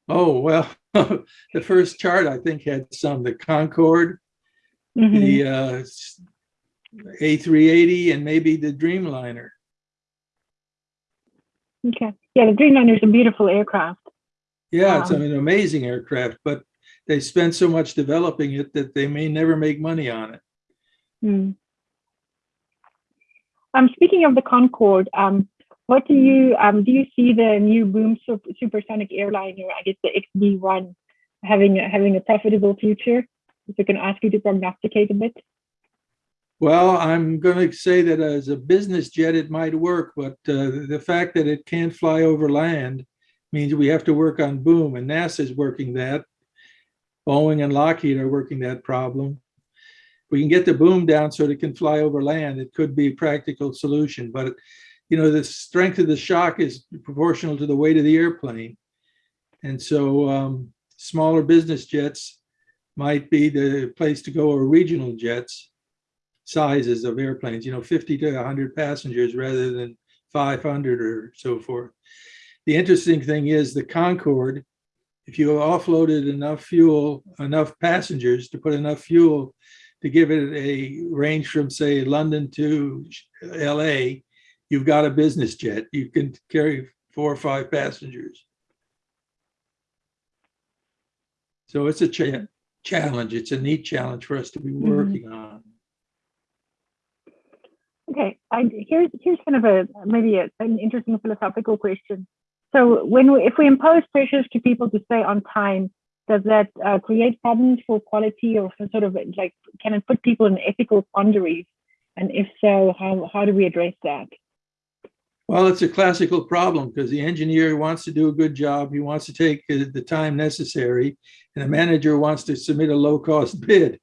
Oh, well, the first chart I think had some, the Concorde, Mhm. the uh, A380 and maybe the Dreamliner. Okay. Yeah, the Dreamliner is a beautiful aircraft. Yeah, it's an amazing aircraft, but they spent so much developing it that they may never make money on it. Hmm. Um, speaking of the Concorde, um, what do you um, do? You see the new boom super, supersonic airliner, I guess the XB1, having a, having a profitable future? If I can ask you to prognosticate a bit. Well, I'm going to say that as a business jet, it might work, but uh, the fact that it can't fly over land means we have to work on boom, and NASA is working that. Boeing and Lockheed are working that problem. We can get the boom down so it can fly over land. It could be a practical solution, but you know, the strength of the shock is proportional to the weight of the airplane. And so um, smaller business jets might be the place to go or regional jets sizes of airplanes, you know, 50 to 100 passengers rather than 500 or so forth. The interesting thing is the Concorde, if you offloaded enough fuel, enough passengers to put enough fuel to give it a range from say London to LA, you've got a business jet. You can carry four or five passengers. So it's a cha- challenge. It's a neat challenge for us to be Mhm. working on. Okay, I, here's here's kind of a maybe a, an interesting philosophical question. So when we, if we impose pressures to people to stay on time, does that uh, create problems for quality or for sort of like can it put people in ethical quandaries? And if so, how how do we address that? Well, it's a classical problem because the engineer wants to do a good job. He wants to take uh, the time necessary and the manager wants to submit a low cost bid.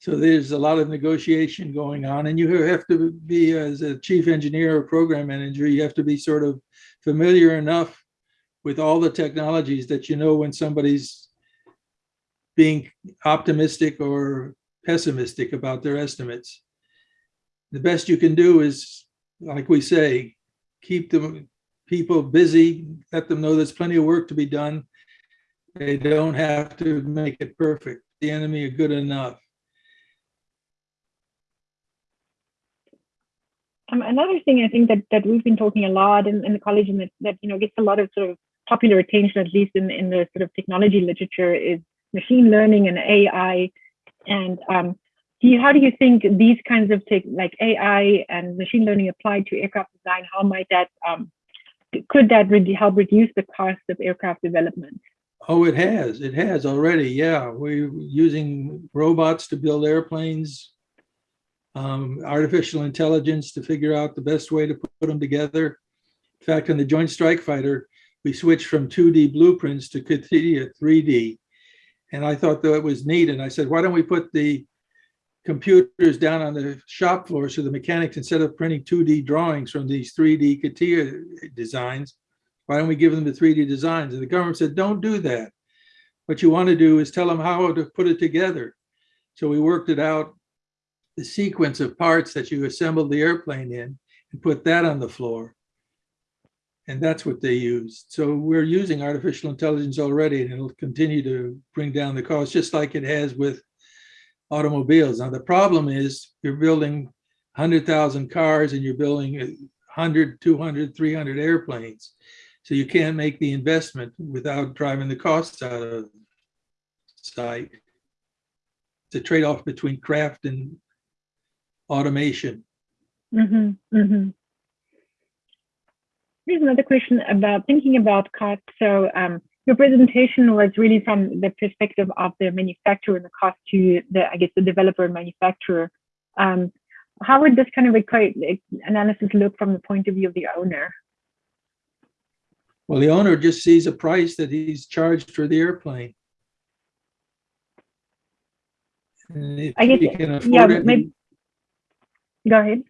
So there's a lot of negotiation going on and you have to be as a chief engineer or program manager, you have to be sort of familiar enough with all the technologies that you know when somebody's being optimistic or pessimistic about their estimates. The best you can do is, like we say, keep the people busy, let them know there's plenty of work to be done. They don't have to make it perfect. The enemy are good enough. Um, another thing I think that, that we've been talking a lot in, in the college and that, that you know gets a lot of sort of popular attention, at least in, in the sort of technology literature, is machine learning and AI. And um, do you, how do you think these kinds of tech, like AI and machine learning applied to aircraft design, how might that um, could that re help reduce the cost of aircraft development? Oh, it has. It has already. Yeah, we're using robots to build airplanes, um, artificial intelligence to figure out the best way to put them together. In fact, in the Joint Strike Fighter, we switched from 2D blueprints to CATIA 3D. And I thought that it was neat. And I said, why don't we put the computers down on the shop floor so the mechanics, instead of printing 2D drawings from these 3D CATIA designs, why don't we give them the 3D designs? And the government said, don't do that. What you want to do is tell them how to put it together. So we worked it out, the sequence of parts that you assembled the airplane in and put that on the floor. And that's what they used. So we're using artificial intelligence already and it'll continue to bring down the cost just like it has with automobiles. Now the problem is you're building 100,000 cars and you're building 100, 200, 300 airplanes. So you can't make the investment without driving the costs out of sight. It's a trade-off between craft and automation. Mm-hmm, mm-hmm. Here's another question about thinking about cost. So um, your presentation was really from the perspective of the manufacturer and the cost to the, I guess, the developer and manufacturer. Um, how would this kind of analysis look from the point of view of the owner? Well, the owner just sees a price that he's charged for the airplane. I guess, he can afford yeah, it, maybe. Go ahead.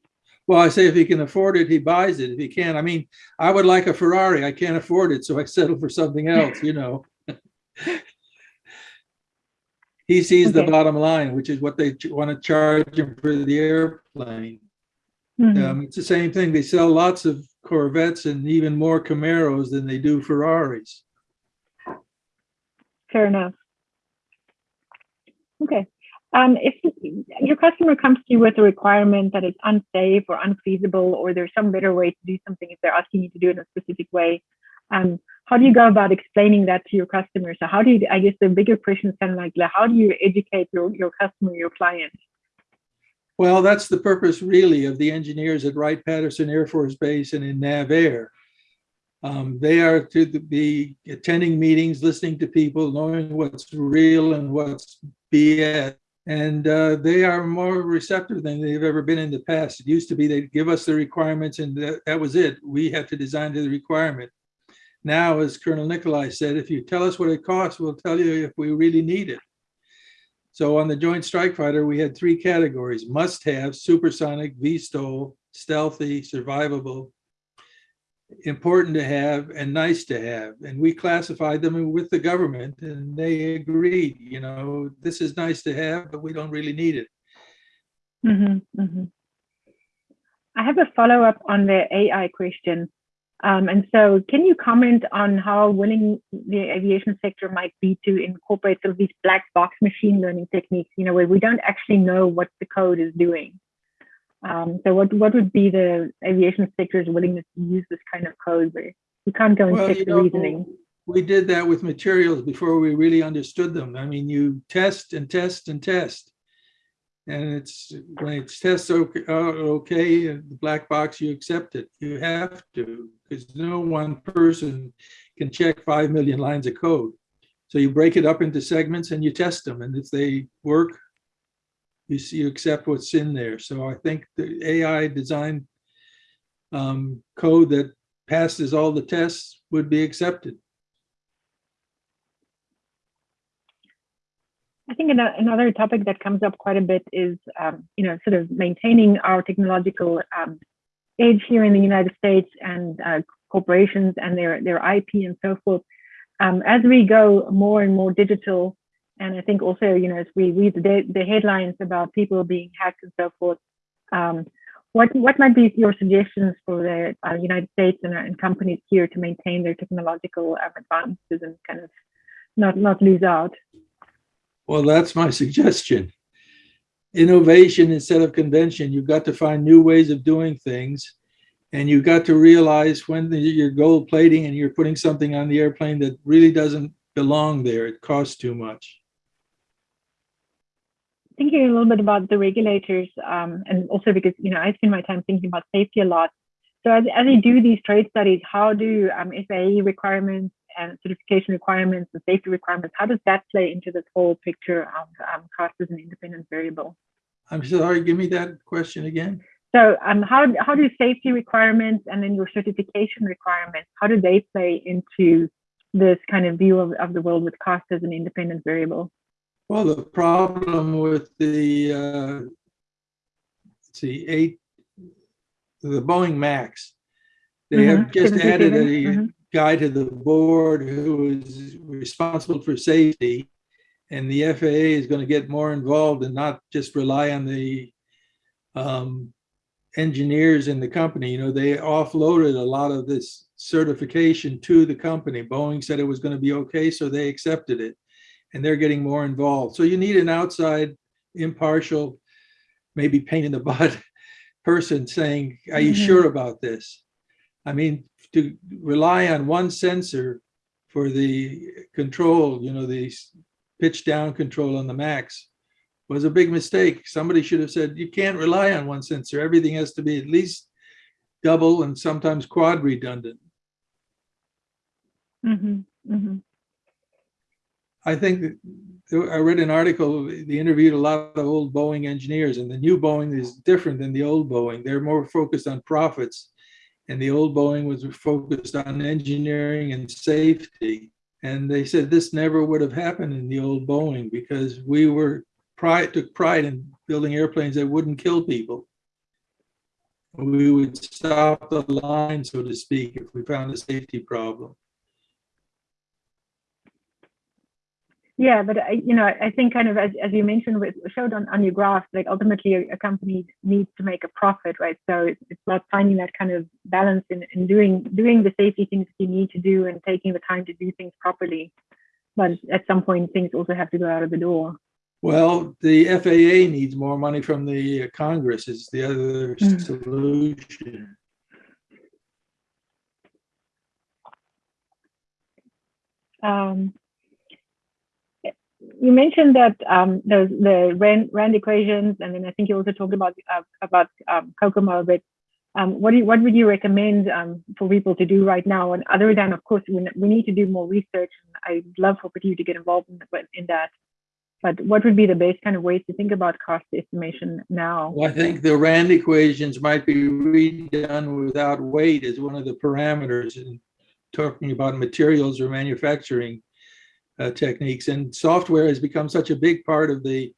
Well, I say if he can afford it, he buys it. If he can't, I mean, I would like a Ferrari. I can't afford it, so I settle for something else, you know. He sees the bottom line, which is what they want to charge him for the airplane. Mhm. Um, it's the same thing. They sell lots of Corvettes and even more Camaros than they do Ferraris. Fair enough. Okay. Um, if your customer comes to you with a requirement that is unsafe or unfeasible, or there's some better way to do something if they're asking you to do it in a specific way, um, how do you go about explaining that to your customer? So how do you, I guess the bigger question is kind of like, how do you educate your, your customer, your client? Well, that's the purpose really of the engineers at Wright-Patterson Air Force Base and in NAVAIR. Um, they are to be attending meetings, listening to people, knowing what's real and what's BS. And uh, they are more receptive than they've ever been in the past. It used to be they'd give us the requirements and that, that was it. We had to design to the requirement. Now, as Colonel Nicolai said, if you tell us what it costs, we'll tell you if we really need it. So on the Joint Strike Fighter, we had three categories, must-have, supersonic, VSTOL, stealthy, survivable, important to have, and nice to have. And we classified them with the government and they agreed, you know, this is nice to have, but we don't really need it. Mm-hmm, mm-hmm. I have a follow-up on the AI question. Um, and so can you comment on how willing the aviation sector might be to incorporate sort of these black box machine learning techniques, you know, where we don't actually know what the code is doing? Um, so what, what would be the aviation sector's willingness to use this kind of code where we can't go and Well, check the know, reasoning? we did that with materials before we really understood them. I mean, you test and test and test. And it's, when it's tests okay, uh, okay, the black box, you accept it. You have to, because no one person can check five million lines of code. So you break it up into segments and you test them, and if they work, you see, you accept what's in there. So I think the AI design um, code that passes all the tests would be accepted. I think another topic that comes up quite a bit is, um, you know, sort of maintaining our technological um, edge here in the United States and uh, corporations and their their IP and so forth. Um, as we go more and more digital, and I think also, you know, as we read the, the headlines about people being hacked and so forth, um, what what might be your suggestions for the uh, United States and, and companies here to maintain their technological um, advances and kind of not not lose out? Well, that's my suggestion. Innovation instead of convention. You've got to find new ways of doing things. And you've got to realize when the- you're gold plating and you're putting something on the airplane that really doesn't belong there. It costs too much. Thinking a little bit about the regulators um, and also because you know I spend my time thinking about safety a lot. So as, as they do these trade studies, how do um, FAA requirements and certification requirements and safety requirements, how does that play into this whole picture of um, cost as an independent variable? I'm sorry, give me that question again. So um, how, how do safety requirements and then your certification requirements, how do they play into this kind of view of, of the world with cost as an independent variable? Well, the problem with the, uh, let's see, eight, the Boeing Max, they have Mhm, just added 737, a mhm. guy to the board who is responsible for safety. And the FAA is going to get more involved and not just rely on the um, engineers in the company. You know, they offloaded a lot of this certification to the company. Boeing said it was going to be okay, so they accepted it. And they're getting more involved. So you need an outside, impartial, maybe pain in the butt person saying, are you Mhm. sure about this? I mean, to rely on one sensor for the control, you know, the pitch down control on the max was a big mistake. Somebody should have said, you can't rely on one sensor. Everything has to be at least double and sometimes quad redundant. Mhm, mhm. I think I read an article, they interviewed a lot of old Boeing engineers and the new Boeing is different than the old Boeing. They're more focused on profits. And the old Boeing was focused on engineering and safety. And they said this never would have happened in the old Boeing because we were pride, took pride in building airplanes that wouldn't kill people. We would stop the line, so to speak, if we found a safety problem. Yeah, but I, you know, I think kind of as, as you mentioned, with showed on, on your graph, like ultimately a, a company needs to make a profit, right? So it's, it's about finding that kind of balance in, in doing doing the safety things that you need to do and taking the time to do things properly. But at some point, things also have to go out of the door. Well, the FAA needs more money from the Congress is the other Mm. solution. Um, you mentioned that um, those the Rand, Rand equations, and then I think you also talked about uh, about um, COCOMO. But um, what you, what would you recommend um, for people to do right now? And other than, of course, we, we need to do more research. I'd love for you to get involved in, in that. But what would be the best kind of ways to think about cost estimation now? Well, I think the Rand equations might be redone without weight as one of the parameters in talking about materials or manufacturing uh, techniques. And software has become such a big part of the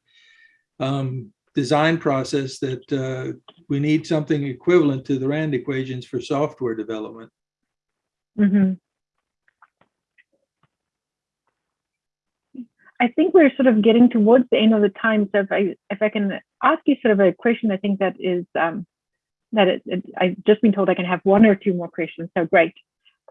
um, design process that uh, we need something equivalent to the Rand equations for software development. hmm I think we're sort of getting towards the end of the time. So if I if I can ask you sort of a question, I think that is um, that it, it, I've just been told I can have one or two more questions. So great.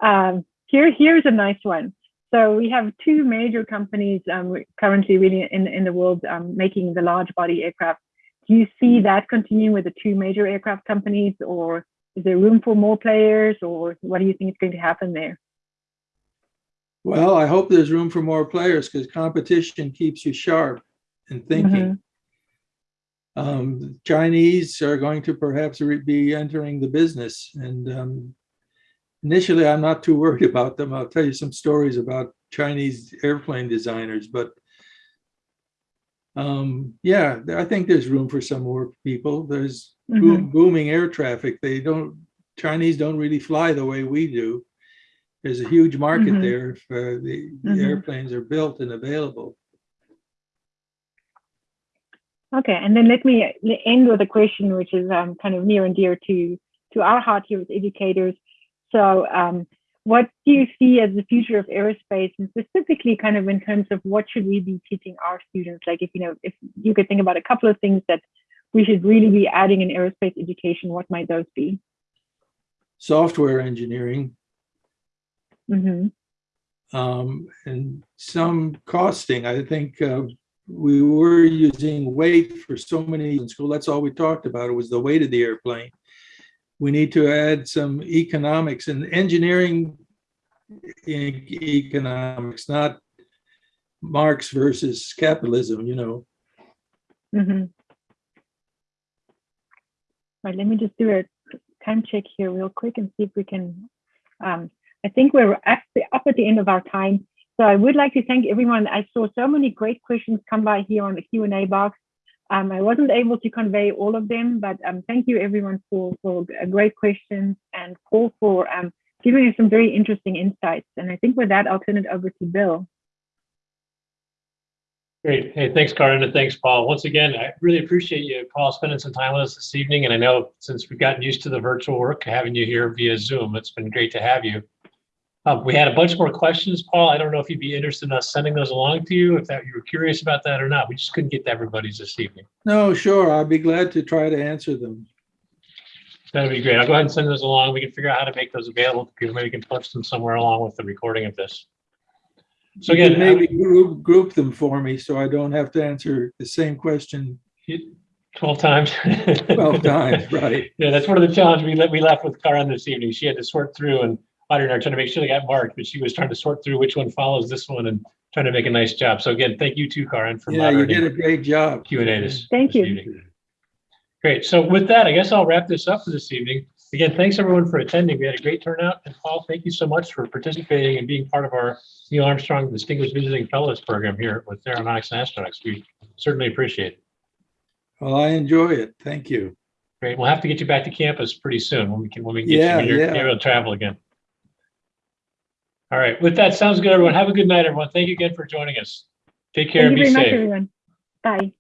Um, here, here's a nice one. So we have two major companies um, currently really in, in the world um, making the large body aircraft. Do you see that continuing with the two major aircraft companies or is there room for more players or what do you think is going to happen there? Well, I hope there's room for more players because competition keeps you sharp and thinking. Um, Chinese are going to perhaps be entering the business and um, initially I'm not too worried about them. I'll tell you some stories about Chinese airplane designers, but um, yeah, I think there's room for some more people. There's boom- booming air traffic. They don't, Chinese don't really fly the way we do. There's a huge market Mhm. there if uh, the the Mhm. airplanes are built and available. Okay, and then let me end with a question which is um, kind of near and dear to to our heart here as educators. So, um, what do you see as the future of aerospace, and specifically, kind of in terms of what should we be teaching our students? Like, if you know, if you could think about a couple of things that we should really be adding in aerospace education, what might those be? Software engineering Mm -hmm. um, and some costing. I think uh, we were using weight for so many in school. That's all we talked about. It was the weight of the airplane. We need to add some economics and engineering economics, not Marx versus capitalism, you know. hmm Right, let me just do a time check here real quick and see if we can. Um, I think we're up, up at the end of our time. So I would like to thank everyone. I saw so many great questions come by here on the Q&A box. Um, I wasn't able to convey all of them, but um, thank you everyone for, for uh, great questions and Paul for um, giving us some very interesting insights. And I think with that, I'll turn it over to Bill. Great. Hey, thanks, Karen, and thanks, Paul. Once again, I really appreciate you, Paul, spending some time with us this evening. And I know since we've gotten used to the virtual work, having you here via Zoom, it's been great to have you. Uh, we had a bunch more questions, Paul. I don't know if you'd be interested in us sending those along to you, if that you were curious about that or not. We just couldn't get to everybody's this evening. No, sure, I'll be glad to try to answer them. That'd be great. I'll go ahead and send those along. We can figure out how to make those available to people. Maybe we can post them somewhere along with the recording of this. So You again, Maybe group, group them for me so I don't have to answer the same question 12 times. 12 times, right? Yeah, that's one of the challenges we, le- we left with Karen this evening. She had to sort through and Audrey and I are trying to make sure they got marked, but she was trying to sort through which one follows this one and trying to make a nice job. So again, thank you too, Karen, for Yeah, you did a great job. Q and A this. Thank this you. evening. Great. So with that, I guess I'll wrap this up for this evening. Again, thanks everyone for attending. We had a great turnout. And Paul, thank you so much for participating and being part of our Neil Armstrong Distinguished Visiting Fellows Program here with Aeronautics and Astronautics. We certainly appreciate it. Well, I enjoy it. Thank you. Great. We'll have to get you back to campus pretty soon when we can, when we can get you, Yeah, when you're yeah. able to travel again. All right. With that, sounds good, everyone. Have a good night, everyone. Thank you again for joining us. Take care Thank and you be very much, safe. everyone. Bye.